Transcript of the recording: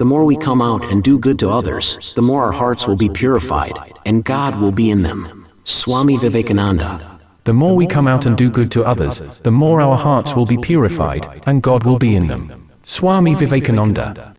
The more we come out and do good to others, the more our hearts will be purified, and God will be in them. Swami Vivekananda. The more we come out and do good to others, the more our hearts will be purified, and God will be in them. Swami Vivekananda.